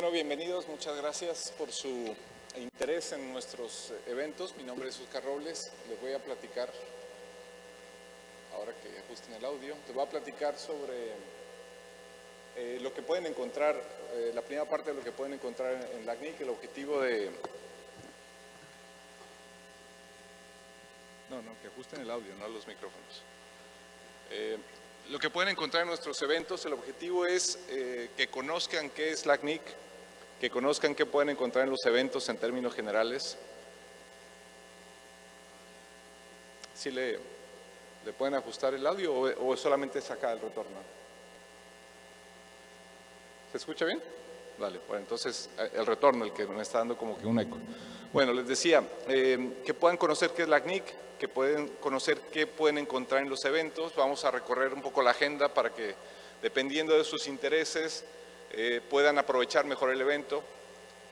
Bueno, bienvenidos, muchas gracias por su interés en nuestros eventos. Mi nombre es Oscar Robles, les voy a platicar, ahora que ajusten el audio, les voy a platicar sobre eh, lo que pueden encontrar, eh, la primera parte de lo que pueden encontrar en, CNIC, el objetivo de... No, no, que ajusten el audio, no los micrófonos. Eh, lo que pueden encontrar en nuestros eventos, el objetivo es que conozcan qué es la CNIC, que conozcan qué pueden encontrar en los eventos en términos generales. Si le, le pueden ajustar el audio o, solamente sacar el retorno. ¿Se escucha bien? Vale, pues entonces eh, el retorno, el que me está dando como que un eco. Bueno, les decía, eh, que puedan conocer qué es la CNIC, que pueden conocer qué pueden encontrar en los eventos. Vamos a recorrer un poco la agenda para que, dependiendo de sus intereses, eh, puedan aprovechar mejor el evento,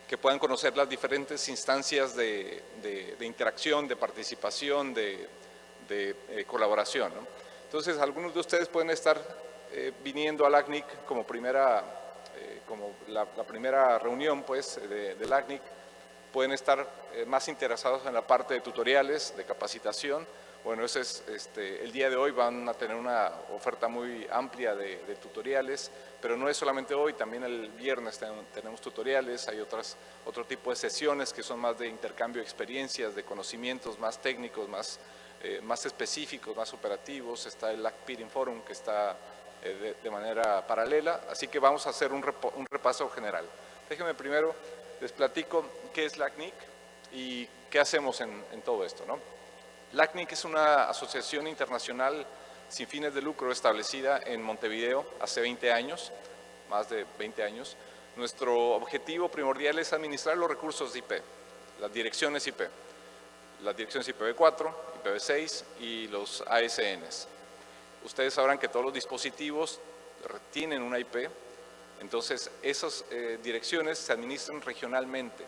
que puedan conocer las diferentes instancias de, interacción, de participación, de, colaboración. Entonces, algunos de ustedes pueden estar viniendo a la CNIC como primera como la, primera reunión pues, de, del ACNIC, pueden estar eh, más interesados en la parte de tutoriales, de capacitación. Bueno, ese es, este, el día de hoy van a tener una oferta muy amplia de, tutoriales, pero no es solamente hoy, también el viernes tenemos tutoriales, hay otras, otro tipo de sesiones que son más de intercambio de experiencias, de conocimientos más técnicos, más, eh, más específicos, más operativos. Está el ACPIRIN Forum que está eh, de, manera paralela, así que vamos a hacer un, repaso general. Déjenme primero, les platico qué es la CNIC y qué hacemos en, todo esto. ¿no? La CNIC es una asociación internacional sin fines de lucro establecida en Montevideo hace 20 años, más de 20 años. Nuestro objetivo primordial es administrar los recursos IP, las direcciones IP, las direcciones IPv4, IPv6 y los ASNs. Ustedes sabrán que todos los dispositivos tienen una IP, entonces esas eh, direcciones se administran regionalmente.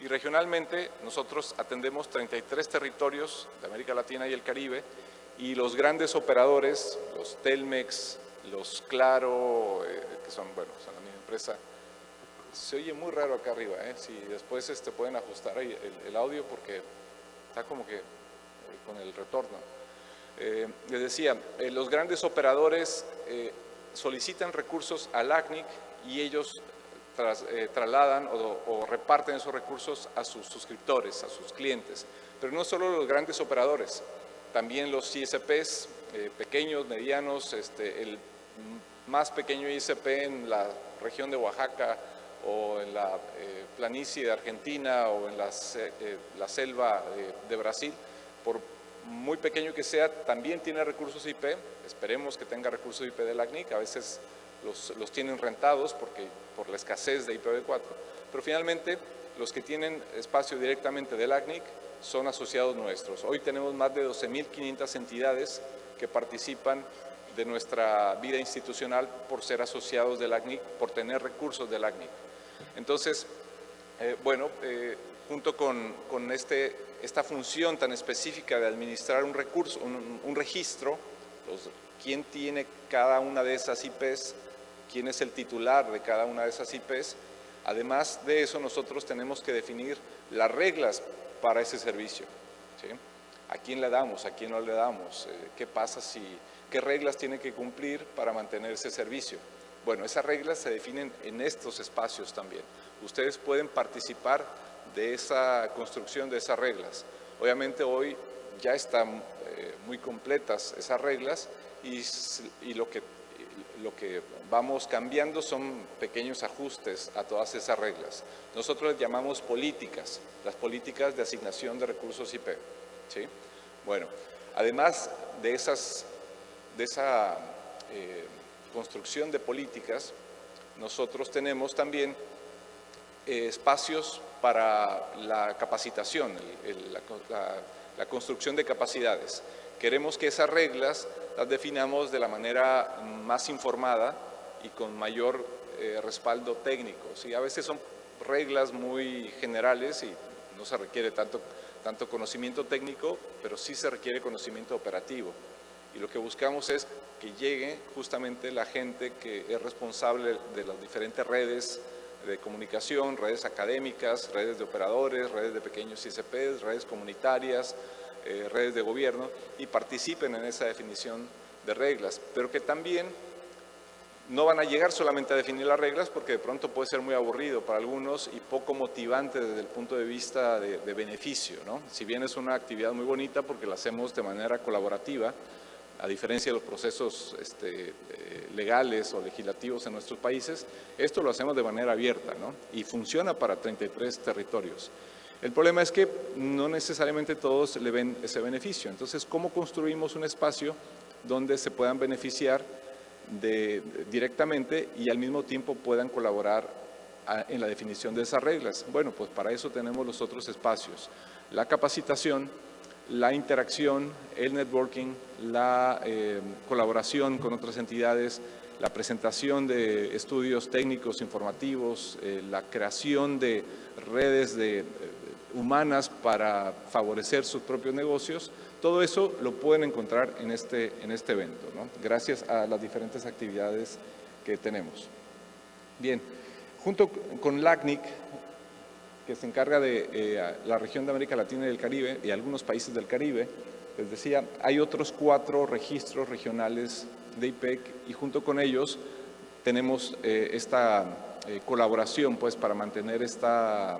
Y regionalmente nosotros atendemos 33 territorios de América Latina y el Caribe y los grandes operadores, los Telmex, los Claro, eh, que son, bueno, son la misma empresa, se oye muy raro acá arriba, ¿eh? si después este, pueden ajustar el, el audio porque está como que con el retorno. Eh, les decía, eh, los grandes operadores solicitan recursos al ACNIC y ellos trasladan o, reparten esos recursos a sus suscriptores, a sus clientes. Pero no solo los grandes operadores, también los ISPs, pequeños, medianos, este, el más pequeño ISP en la región de Oaxaca o en la planicie de Argentina o en la, la selva de Brasil, por muy pequeño que sea, también tiene recursos IP, esperemos que tenga recursos IP de la CNIC, a veces los, tienen rentados porque, por la escasez de IPv4, pero finalmente los que tienen espacio directamente del ACNIC son asociados nuestros. Hoy tenemos más de 12.500 entidades que participan de nuestra vida institucional por ser asociados del ACNIC, por tener recursos del ACNIC. Entonces, eh, bueno, eh, junto con, con este esta función tan específica de administrar un recurso, un, registro, quién tiene cada una de esas IPs, quién es el titular de cada una de esas IPs. Además de eso, nosotros tenemos que definir las reglas para ese servicio. ¿A quién le damos? ¿A quién no le damos? Eh, ¿Qué pasa si, qué reglas tiene que cumplir para mantener ese servicio? Bueno, esas reglas se definen en estos espacios también. Ustedes pueden participar de esa construcción de esas reglas. Obviamente hoy ya están eh, muy completas esas reglas y, lo, que, lo que vamos cambiando son pequeños ajustes a todas esas reglas. Nosotros les llamamos políticas, las políticas de asignación de recursos IP. ¿sí? Bueno, además de, esas, de esa eh, construcción de políticas, nosotros tenemos también eh, espacios para la capacitación, la, construcción de capacidades. Queremos que esas reglas las definamos de la manera más informada y con mayor eh, respaldo técnico. ¿sí? A veces son reglas muy generales y no se requiere tanto, tanto conocimiento técnico, pero sí se requiere conocimiento operativo. Y lo que buscamos es que llegue justamente la gente que es responsable de las diferentes redes de comunicación, redes académicas, redes de operadores, redes de pequeños ICPs, redes comunitarias, eh, redes de gobierno y participen en esa definición de reglas, pero que también no van a llegar solamente a definir las reglas porque de pronto puede ser muy aburrido para algunos y poco motivante desde el punto de vista de, beneficio. ¿no? Si bien es una actividad muy bonita porque la hacemos de manera colaborativa, a diferencia de los procesos este, eh, legales o legislativos en nuestros países, esto lo hacemos de manera abierta ¿no? y funciona para 33 territorios. El problema es que no necesariamente todos le ven ese beneficio. Entonces, ¿cómo construimos un espacio donde se puedan beneficiar directamente y al mismo tiempo puedan colaborar en la definición de esas reglas. Bueno, pues para eso tenemos los otros espacios. La capacitación, la interacción, el networking, la eh, colaboración con otras entidades, la presentación de estudios técnicos informativos, eh, la creación de redes de, humanas para favorecer sus propios negocios, todo eso lo pueden encontrar en este, en este evento, gracias a las diferentes actividades que tenemos. Bien, junto con LACNIC, que se encarga de eh, la región de América Latina y del Caribe y algunos países del Caribe, les decía, hay otros cuatro registros regionales de IPEC y junto con ellos tenemos eh, esta eh, colaboración pues, para mantener esta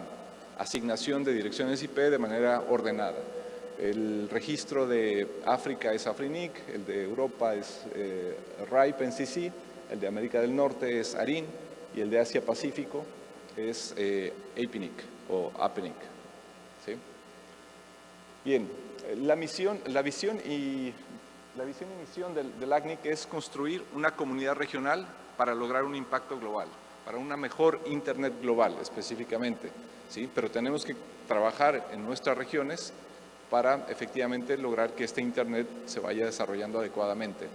asignación de direcciones IP de manera ordenada. El registro de África es AFRINIC, el de Europa es eh, RIPE NCC, el de América del Norte es ARIN y el de Asia-Pacífico es eh, APNIC o APNIC. Bien, la, misión, la visión y la visión y misión del, del ACNIC es construir una comunidad regional para lograr un impacto global, para una mejor Internet global específicamente. ¿Sí? Pero tenemos que trabajar en nuestras regiones para efectivamente lograr que este Internet se vaya desarrollando adecuadamente.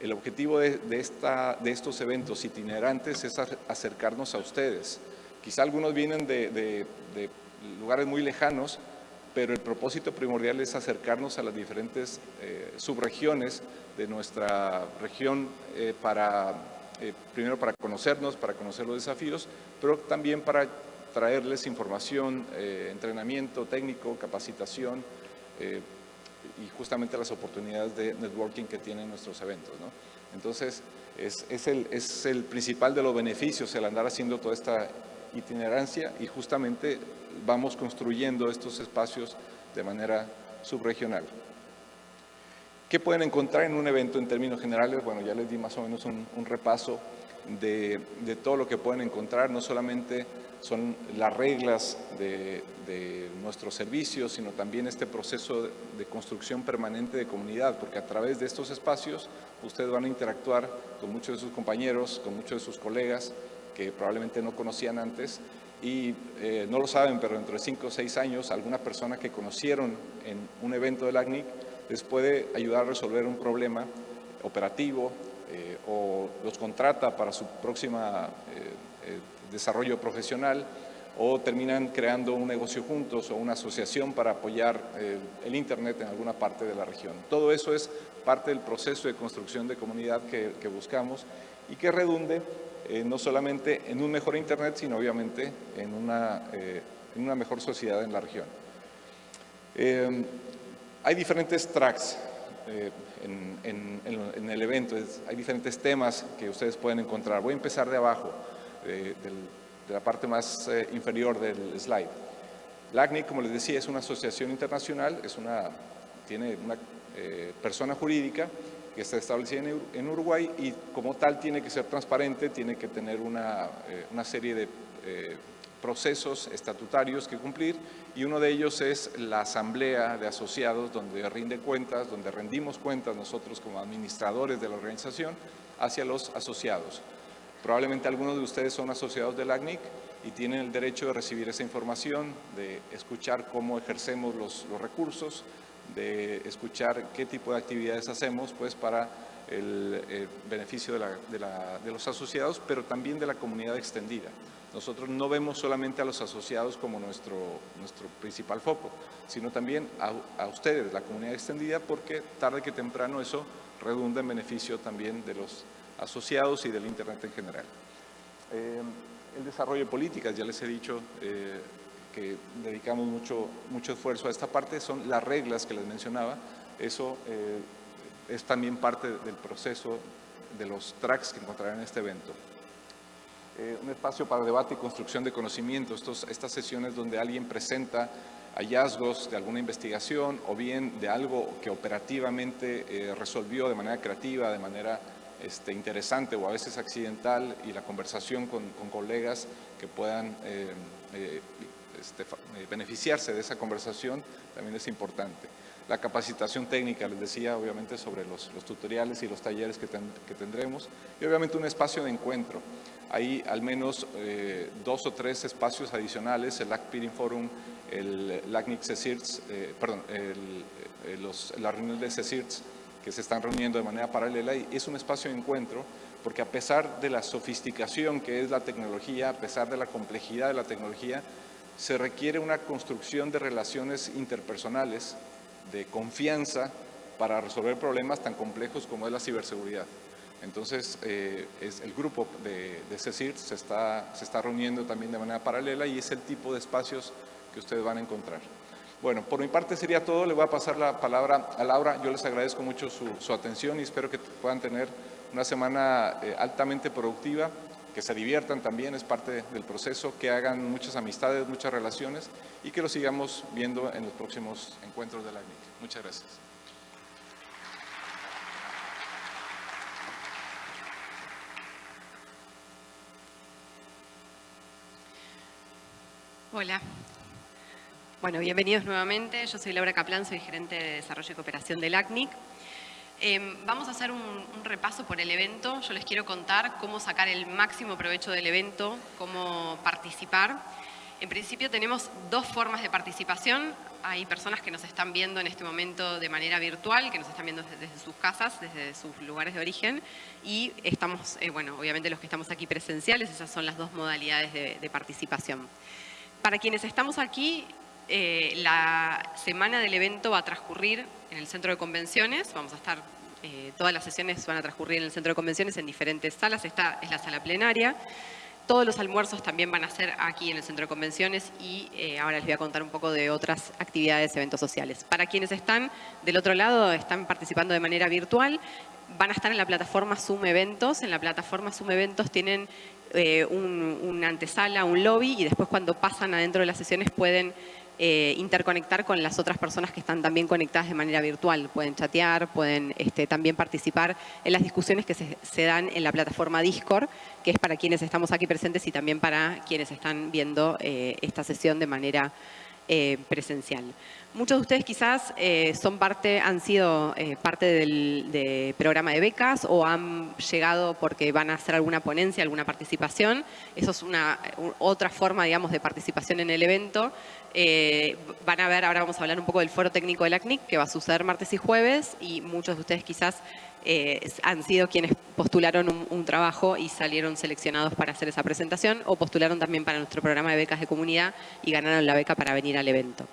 El objetivo de, esta, de estos eventos itinerantes es acercarnos a ustedes. Quizá algunos vienen de, lugares muy lejanos, pero el propósito primordial es acercarnos a las diferentes eh, subregiones de nuestra región eh, para, eh, primero para conocernos, para conocer los desafíos, pero también para traerles información, eh, entrenamiento técnico, capacitación eh, y justamente las oportunidades de networking que tienen nuestros eventos. Entonces, es, es, el, es el principal de los beneficios el andar haciendo toda esta itinerancia y justamente vamos construyendo estos espacios de manera subregional. ¿Qué pueden encontrar en un evento en términos generales? Bueno, ya les di más o menos un, repaso de, de, todo lo que pueden encontrar, no solamente son las reglas de, nuestros servicios, sino también este proceso de construcción permanente de comunidad, porque a través de estos espacios ustedes van a interactuar con muchos de sus compañeros, con muchos de sus colegas que probablemente no conocían antes y eh, no lo saben, pero dentro de cinco o seis años alguna persona que conocieron en un evento del ACNIC les puede ayudar a resolver un problema operativo eh, o los contrata para su próxima eh, desarrollo profesional o terminan creando un negocio juntos o una asociación para apoyar el, Internet en alguna parte de la región. Todo eso es parte del proceso de construcción de comunidad que, buscamos y que redunde eh, no solamente en un mejor Internet, sino obviamente en una, eh, en una mejor sociedad en la región. Eh, hay diferentes tracks en, en, el evento, hay diferentes temas que ustedes pueden encontrar. Voy a empezar de abajo de, la parte más eh, inferior del slide. La ACNIC, como les decía, es una asociación internacional, es una, tiene una eh, persona jurídica que está establecida en, Uruguay y como tal tiene que ser transparente, tiene que tener una, eh, una serie de procesos estatutarios que cumplir y uno de ellos es la asamblea de asociados donde rinde cuentas, donde rendimos cuentas nosotros como administradores de la organización hacia los asociados. Probablemente algunos de ustedes son asociados del ACNIC y tienen el derecho de recibir esa información, de escuchar cómo ejercemos los, recursos, de escuchar qué tipo de actividades hacemos pues, para el, beneficio de, los asociados, pero también de la comunidad extendida. Nosotros no vemos solamente a los asociados como nuestro, nuestro principal foco, sino también a, ustedes, la comunidad extendida, porque tarde que temprano eso redunda en beneficio también de los asociados y del Internet en general. Eh, el desarrollo de políticas, ya les he dicho eh, que dedicamos mucho, mucho esfuerzo a esta parte, son las reglas que les mencionaba, eso eh, es también parte del proceso de los tracks que encontrarán en este evento. Eh, un espacio para debate y construcción de conocimiento, Estos, estas sesiones donde alguien presenta hallazgos de alguna investigación o bien de algo que operativamente eh, resolvió de manera creativa, de manera este, interesante o a veces accidental y la conversación con, colegas que puedan eh, este, beneficiarse de esa conversación también es importante la capacitación técnica, les decía, obviamente, sobre los, tutoriales y los talleres que, tendremos, y obviamente un espacio de encuentro. Hay al menos eh, dos o tres espacios adicionales, el LAC Forum, el LACNIC CECIRTS, eh, perdón, el, eh, los, la reunión de CECIRTS, que se están reuniendo de manera paralela, y es un espacio de encuentro, porque a pesar de la sofisticación que es la tecnología, a pesar de la complejidad de la tecnología, se requiere una construcción de relaciones interpersonales de confianza para resolver problemas tan complejos como es la ciberseguridad. Entonces, eh, es el grupo de, de CECIR se está, se está reuniendo también de manera paralela y es el tipo de espacios que ustedes van a encontrar. Bueno, por mi parte sería todo. Le voy a pasar la palabra a Laura. Yo les agradezco mucho su, atención y espero que puedan tener una semana eh, altamente productiva que se diviertan también, es parte del proceso, que hagan muchas amistades, muchas relaciones y que lo sigamos viendo en los próximos encuentros de la ACNIC. Muchas gracias. Hola. Bueno, bienvenidos nuevamente. Yo soy Laura Caplan, soy gerente de Desarrollo y Cooperación del ACNIC. Em, vamos a hacer un, repaso por el evento. Yo les quiero contar cómo sacar el máximo provecho del evento, cómo participar. En principio tenemos dos formas de participación. Hay personas que nos están viendo en este momento de manera virtual, que nos están viendo desde, sus casas, desde sus lugares de origen. Y estamos, eh, bueno, obviamente los que estamos aquí presenciales, esas son las dos modalidades de, participación. Para quienes estamos aquí, eh, la semana del evento va a transcurrir en el centro de convenciones. Vamos a estar, eh, todas las sesiones van a transcurrir en el centro de convenciones en diferentes salas. Esta es la sala plenaria. Todos los almuerzos también van a ser aquí en el centro de convenciones y eh, ahora les voy a contar un poco de otras actividades, eventos sociales. Para quienes están del otro lado, están participando de manera virtual, van a estar en la plataforma Zoom Eventos. En la plataforma Zoom Eventos tienen una antesala, un lobby y después cuando pasan adentro de las sesiones pueden eh, interconectar con las otras personas que están también conectadas de manera virtual. Pueden chatear, pueden este, también participar en las discusiones que se, dan en la plataforma Discord, que es para quienes estamos aquí presentes y también para quienes están viendo eh, esta sesión de manera eh, presencial. Muchos de ustedes quizás son parte, han sido parte del programa de becas o han llegado porque van a hacer alguna ponencia, alguna participación. Eso es una otra forma, digamos, de participación en el evento. Eh, van a ver, ahora vamos a hablar un poco del foro técnico de la CNIC, que va a suceder martes y jueves, y muchos de ustedes quizás eh, han sido quienes postularon un, trabajo y salieron seleccionados para hacer esa presentación, o postularon también para nuestro programa de becas de comunidad y ganaron la beca para venir al evento.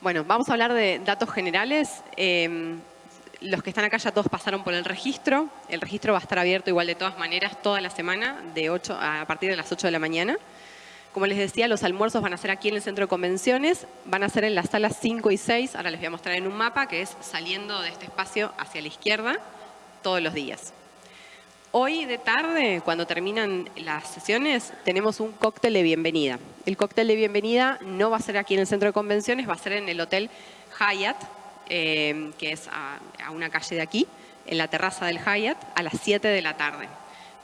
Bueno, vamos a hablar de datos generales. Eh, los que están acá ya todos pasaron por el registro. El registro va a estar abierto igual de todas maneras toda la semana, de 8, a partir de las 8 de la mañana. Como les decía, los almuerzos van a ser aquí en el centro de convenciones, van a ser en las salas 5 y 6, ahora les voy a mostrar en un mapa, que es saliendo de este espacio hacia la izquierda todos los días. Hoy de tarde, cuando terminan las sesiones, tenemos un cóctel de bienvenida. El cóctel de bienvenida no va a ser aquí en el centro de convenciones, va a ser en el Hotel Hyatt, eh, que es a, a una calle de aquí, en la terraza del Hyatt, a las 7 de la tarde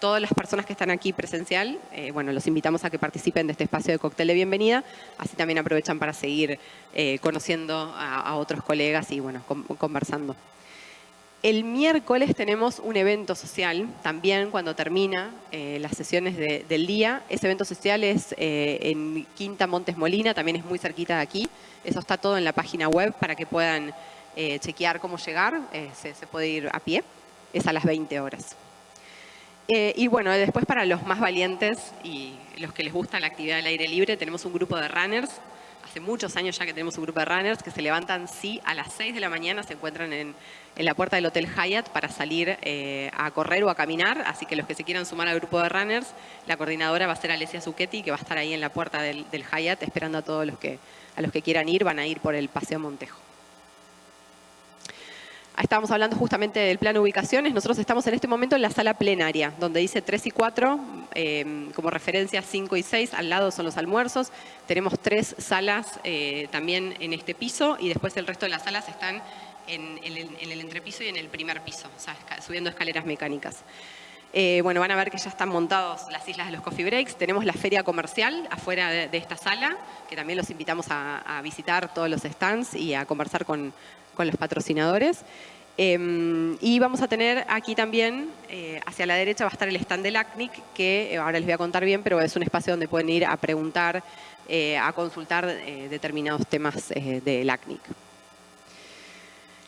todas las personas que están aquí presencial, eh, bueno, los invitamos a que participen de este espacio de cóctel de bienvenida, así también aprovechan para seguir eh, conociendo a, otros colegas y bueno, conversando. El miércoles tenemos un evento social, también cuando termina eh, las sesiones del día. Ese evento social es en Quinta Montes Molina, también es muy cerquita de aquí. Eso está todo en la página web para que puedan chequear cómo llegar. Se, se puede ir a pie. Es a las 20 horas. Eh, y bueno, después para los más valientes y los que les gusta la actividad del aire libre, tenemos un grupo de runners. hace muchos años ya que tenemos un grupo de runners que se levantan, sí, a las 6 de la mañana se encuentran en, la puerta del Hotel Hyatt para salir eh, a correr o a caminar, así que los que se quieran sumar al grupo de runners, la coordinadora va a ser Alessia Zucchetti, que va a estar ahí en la puerta del, del Hyatt esperando a todos los que, a los que quieran ir, van a ir por el Paseo Montejo. Estábamos hablando justamente del plan ubicaciones. Nosotros estamos en este momento en la sala plenaria, donde dice 3 y 4, eh, como referencia 5 y 6, al lado son los almuerzos. Tenemos tres salas eh, también en este piso y después el resto de las salas están en, el entrepiso y en el primer piso, subiendo escaleras mecánicas. Eh, bueno, van a ver que ya están montados las islas de los coffee breaks. Tenemos la feria comercial afuera de, esta sala, que también los invitamos a, visitar todos los stands y a conversar con, con los patrocinadores. Em, y vamos a tener aquí también, eh, hacia la derecha va a estar el stand del ACNIC, que eh, ahora les voy a contar bien, pero es un espacio donde pueden ir a preguntar, eh, a consultar determinados temas del ACNIC.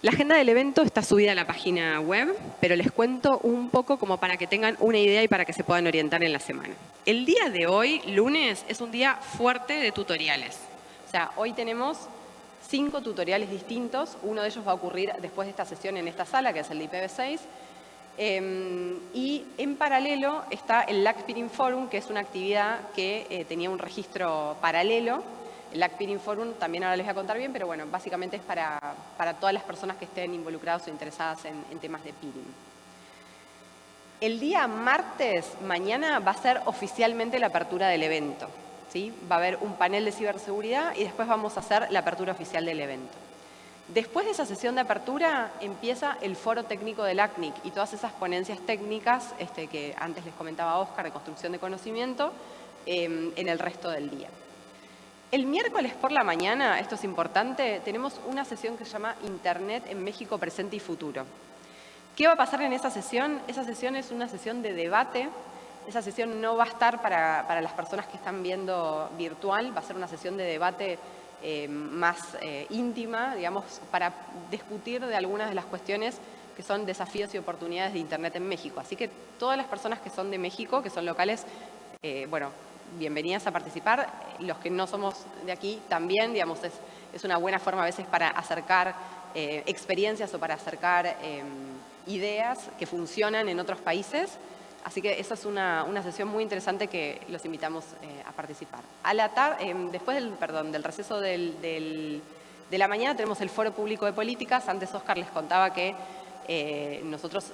La agenda del evento está subida a la página web, pero les cuento un poco como para que tengan una idea y para que se puedan orientar en la semana. El día de hoy, lunes, es un día fuerte de tutoriales. O sea, hoy tenemos cinco tutoriales distintos. Uno de ellos va a ocurrir después de esta sesión en esta sala, que es el de IPv6. Em, y en paralelo está el LACPIRIN Forum, que es una actividad que eh, tenía un registro paralelo. El LACPIRIN Forum también ahora les voy a contar bien, pero bueno, básicamente es para, para todas las personas que estén involucradas o interesadas en, en temas de peering. El día martes, mañana, va a ser oficialmente la apertura del evento. Va a haber un panel de ciberseguridad y después vamos a hacer la apertura oficial del evento. Después de esa sesión de apertura empieza el foro técnico del ACNIC y todas esas ponencias técnicas este, que antes les comentaba Oscar de construcción de conocimiento em, en el resto del día. El miércoles por la mañana, esto es importante, tenemos una sesión que se llama Internet en México Presente y Futuro. ¿Qué va a pasar en esa sesión? Esa sesión es una sesión de debate esa sesión no va a estar para, las personas que están viendo virtual, va a ser una sesión de debate eh, más eh, íntima, digamos, para discutir de algunas de las cuestiones que son desafíos y oportunidades de Internet en México. Así que todas las personas que son de México, que son locales, eh, bueno, bienvenidas a participar. Los que no somos de aquí también, digamos, es, es una buena forma a veces para acercar experiencias o para acercar ideas que funcionan en otros países Así que esa es una, sesión muy interesante que los invitamos eh, a participar. A la em, después del, perdón, del receso de la mañana tenemos el Foro Público de Políticas. Antes Oscar les contaba que eh, nosotros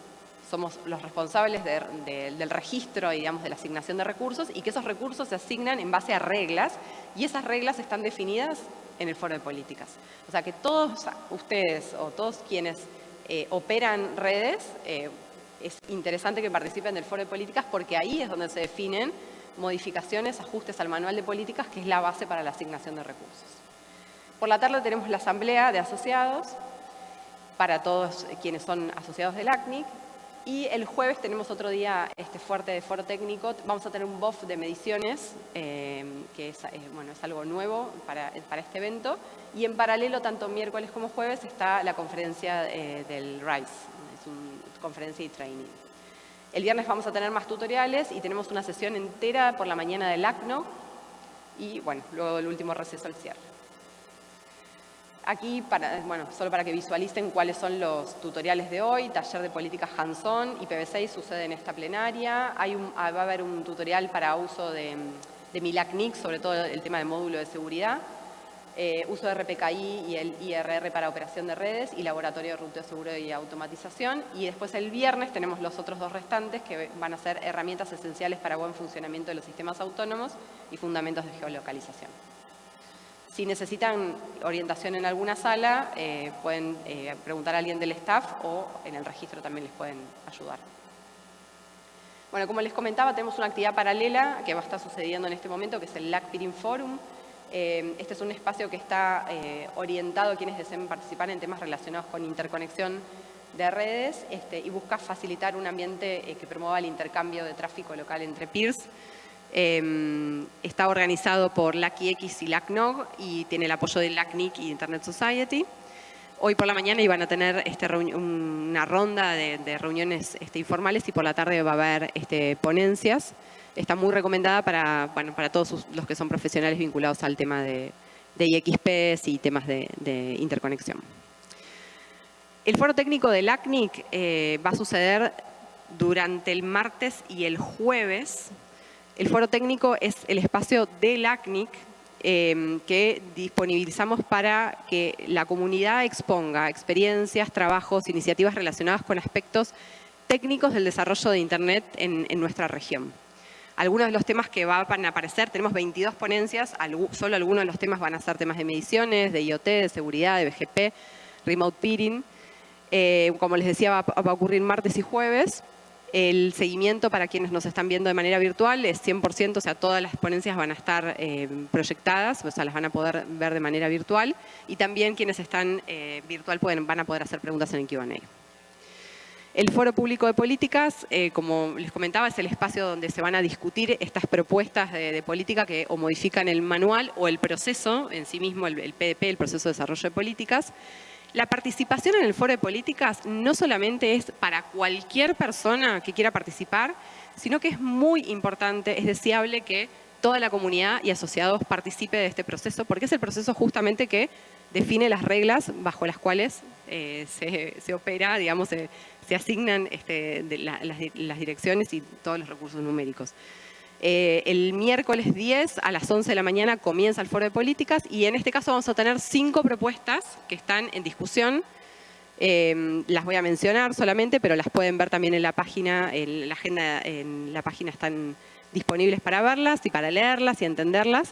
somos los responsables del registro digamos, de la asignación de recursos y que esos recursos se asignan en base a reglas y esas reglas están definidas en el Foro de Políticas. O sea que todos ustedes o todos quienes eh, operan redes es interesante que participen del foro de políticas porque ahí es donde se definen modificaciones, ajustes al manual de políticas, que es la base para la asignación de recursos. Por la tarde tenemos la asamblea de asociados para todos quienes son asociados del ACNIC y el jueves tenemos otro día este fuerte de foro técnico. Vamos a tener un BOF de mediciones, eh, que es, eh, bueno, es algo nuevo para, para, este evento. Y en paralelo, tanto miércoles como jueves, está la conferencia eh, del RISE, conferencia y training. El viernes vamos a tener más tutoriales y tenemos una sesión entera por la mañana del ACNO y bueno, luego el último receso al cierre. Aquí, para, bueno, solo para que visualicen cuáles son los tutoriales de hoy, taller de política hands-on, IPv6 sucede en esta plenaria, Hay un, va a haber un tutorial para uso de, de MILACNIC, sobre todo el tema de módulo de seguridad, eh, uso de RPKI y el IRR para operación de redes y laboratorio de ruteo seguro y automatización. Y después el viernes tenemos los otros dos restantes que van a ser herramientas esenciales para buen funcionamiento de los sistemas autónomos y fundamentos de geolocalización. Si necesitan orientación en alguna sala, eh, pueden eh, preguntar a alguien del staff o en el registro también les pueden ayudar. Bueno, como les comentaba, tenemos una actividad paralela que va a estar sucediendo en este momento, que es el LACPIRIN Forum, este es un espacio que está eh, orientado a quienes deseen participar en temas relacionados con interconexión de redes este, y busca facilitar un ambiente eh, que promueva el intercambio de tráfico local entre peers. está organizado por LACIX y LACNOG y tiene el apoyo de LACNIC y Internet Society. Hoy por la mañana iban a tener este, una ronda de, reuniones este, informales y por la tarde va a haber este, ponencias está muy recomendada para, para todos los que son profesionales vinculados al tema de, de IXPs y temas de, interconexión. El foro técnico del ACNIC eh, va a suceder durante el martes y el jueves. El foro técnico es el espacio del ACNIC em, que disponibilizamos para que la comunidad exponga experiencias, trabajos, iniciativas relacionadas con aspectos técnicos del desarrollo de Internet en, nuestra región. Algunos de los temas que van a aparecer, tenemos 22 ponencias, solo algunos de los temas van a ser temas de mediciones, de IoT, de seguridad, de BGP, remote peering. Eh, como les decía, va, a ocurrir martes y jueves. El seguimiento para quienes nos están viendo de manera virtual es 100%, o sea, todas las ponencias van a estar eh, proyectadas, o sea, las van a poder ver de manera virtual. Y también quienes están eh, virtual pueden, van a poder hacer preguntas en el Q&A. El Foro Público de Políticas, eh, como les comentaba, es el espacio donde se van a discutir estas propuestas de, política que o modifican el manual o el proceso en sí mismo, el, PDP, el Proceso de Desarrollo de Políticas. La participación en el Foro de Políticas no solamente es para cualquier persona que quiera participar, sino que es muy importante, es deseable que toda la comunidad y asociados participe de este proceso, porque es el proceso justamente que define las reglas bajo las cuales eh, se, opera, digamos, se, asignan este, las, direcciones y todos los recursos numéricos. Eh, el miércoles 10 a las 11 de la mañana comienza el foro de políticas y en este caso vamos a tener cinco propuestas que están en discusión. Em, las voy a mencionar solamente, pero las pueden ver también en la página, en la agenda, en la página están disponibles para verlas y para leerlas y entenderlas.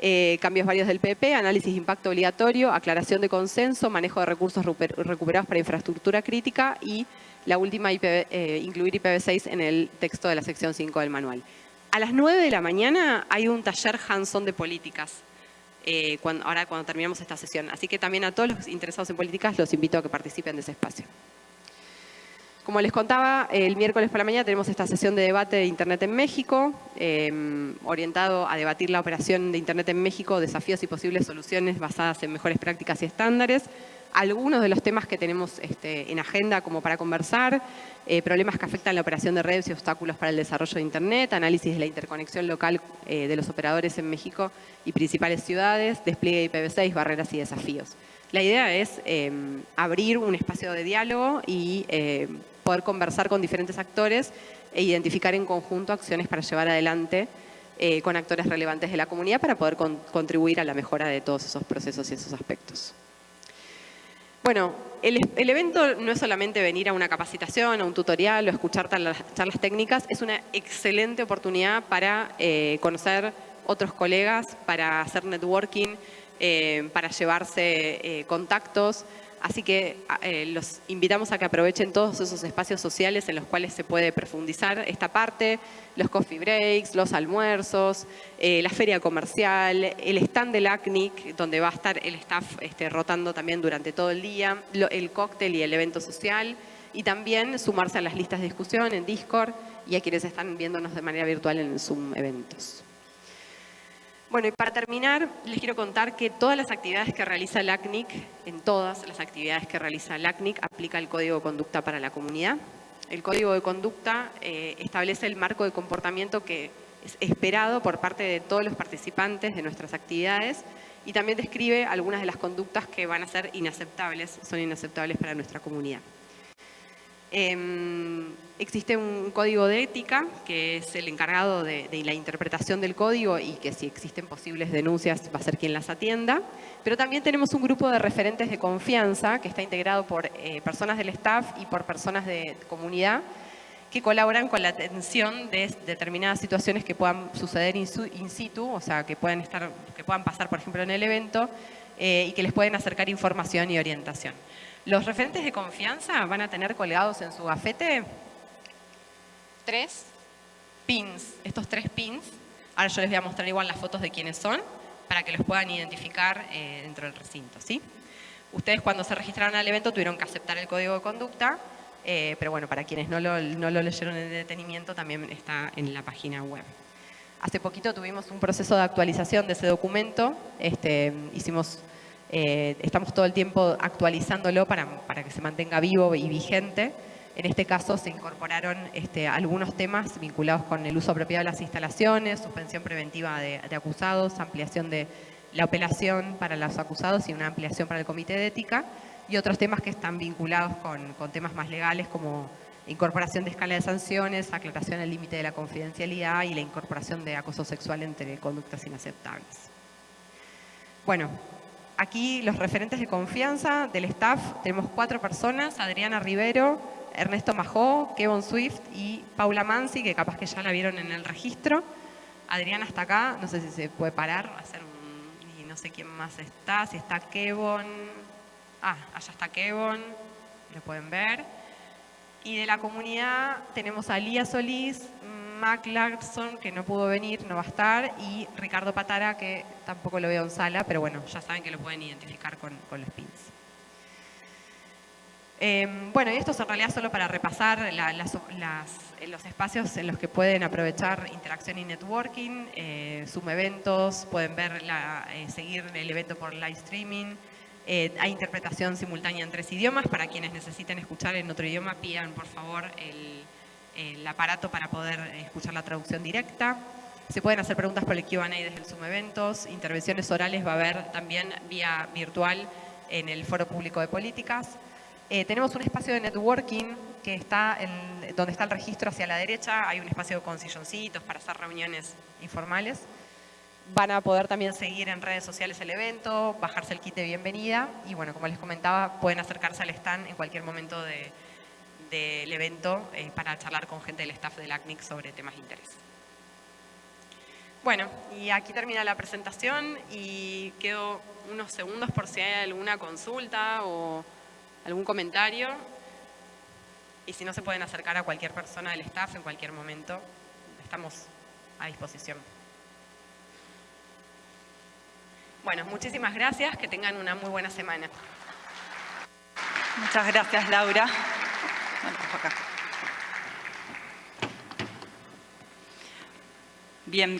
Eh, cambios varios del PP, análisis de impacto obligatorio, aclaración de consenso, manejo de recursos recuperados para infraestructura crítica y la última, eh, incluir IPv6 en el texto de la sección 5 del manual. A las 9 de la mañana hay un taller hands-on de políticas, eh, ahora cuando terminamos esta sesión. Así que también a todos los interesados en políticas los invito a que participen de ese espacio. Como les contaba, el miércoles por la mañana tenemos esta sesión de debate de Internet en México, em, orientado a debatir la operación de Internet en México, desafíos y posibles soluciones basadas en mejores prácticas y estándares. Algunos de los temas que tenemos este, en agenda como para conversar, eh, problemas que afectan la operación de redes y obstáculos para el desarrollo de Internet, análisis de la interconexión local eh, de los operadores en México y principales ciudades, despliegue de IPv6, barreras y desafíos. La idea es em, abrir un espacio de diálogo y em, poder conversar con diferentes actores e identificar en conjunto acciones para llevar adelante eh, con actores relevantes de la comunidad para poder contribuir a la mejora de todos esos procesos y esos aspectos. Bueno, el, evento no es solamente venir a una capacitación, a un tutorial o escuchar charlas técnicas, es una excelente oportunidad para eh, conocer otros colegas, para hacer networking, eh, para llevarse contactos, Así que eh, los invitamos a que aprovechen todos esos espacios sociales en los cuales se puede profundizar esta parte, los coffee breaks, los almuerzos, eh, la feria comercial, el stand del ACNIC, donde va a estar el staff este, rotando también durante todo el día, el cóctel y el evento social, y también sumarse a las listas de discusión en Discord y a quienes están viéndonos de manera virtual en Zoom Eventos. Bueno, y para terminar, les quiero contar que todas las actividades que realiza el ACNIC, en todas las actividades que realiza el aplica el Código de Conducta para la comunidad. El Código de Conducta eh, establece el marco de comportamiento que es esperado por parte de todos los participantes de nuestras actividades y también describe algunas de las conductas que van a ser inaceptables, son inaceptables para nuestra comunidad. Em, existe un código de ética que es el encargado de, la interpretación del código y que si existen posibles denuncias va a ser quien las atienda. Pero también tenemos un grupo de referentes de confianza que está integrado por eh, personas del staff y por personas de comunidad que colaboran con la atención de determinadas situaciones que puedan suceder in situ, o sea, que puedan, estar, que puedan pasar, por ejemplo, en el evento eh, y que les pueden acercar información y orientación. Los referentes de confianza van a tener colgados en su gafete tres pins, estos tres pins. Ahora yo les voy a mostrar igual las fotos de quiénes son para que los puedan identificar eh, dentro del recinto. ¿sí? Ustedes cuando se registraron al evento tuvieron que aceptar el código de conducta, eh, pero bueno, para quienes no lo, leyeron en detenimiento también está en la página web. Hace poquito tuvimos un proceso de actualización de ese documento, este, hicimos eh, estamos todo el tiempo actualizándolo para, que se mantenga vivo y vigente. En este caso se incorporaron este, algunos temas vinculados con el uso apropiado de las instalaciones, suspensión preventiva de, acusados, ampliación de, la apelación para los acusados y una ampliación para el comité de ética, y otros temas que están vinculados con, con temas más legales como incorporación de escala de sanciones, aclaración del límite de la confidencialidad y la incorporación de acoso sexual entre conductas inaceptables. Bueno, aquí los referentes de confianza del staff, tenemos cuatro personas, Adriana Rivero, Ernesto Majó, Kevin Swift y Paula Mansi, que capaz que ya la vieron en el registro. Adriana está acá, no sé si se puede parar, hacer un, y no sé quién más está, si está Kevin, ah, allá está Kevin, lo pueden ver. Y de la comunidad tenemos a Lía Solís, Mac Larson, que no pudo venir, no va a estar, y Ricardo Patara, que tampoco lo veo en sala, pero bueno, ya saben que lo pueden identificar con, con los pins. Eh, bueno, y esto es en realidad solo para repasar la, las, las, los espacios en los que pueden aprovechar interacción y networking, eh, Zoom eventos, pueden ver la, eh, seguir el evento por live streaming, eh, hay interpretación simultánea en tres idiomas, para quienes necesiten escuchar en otro idioma pidan por favor el, el aparato para poder escuchar la traducción directa. Se pueden hacer preguntas por el Q&A desde el Zoom Eventos, intervenciones orales va a haber también vía virtual en el Foro Público de Políticas. Eh, tenemos un espacio de networking que está donde está el registro hacia la derecha. Hay un espacio con silloncitos para hacer reuniones informales. Van a poder también seguir en redes sociales el evento, bajarse el kit de bienvenida y bueno, como les comentaba, pueden acercarse al stand en cualquier momento de, del evento eh, para charlar con gente del staff del ACNIC sobre temas de interés. Bueno, y aquí termina la presentación y quedo unos segundos por si hay alguna consulta o algún comentario. Y si no, se pueden acercar a cualquier persona del staff en cualquier momento. Estamos a disposición. Bueno, muchísimas gracias. Que tengan una muy buena semana. Muchas gracias, Laura. Bueno, acá. Bien,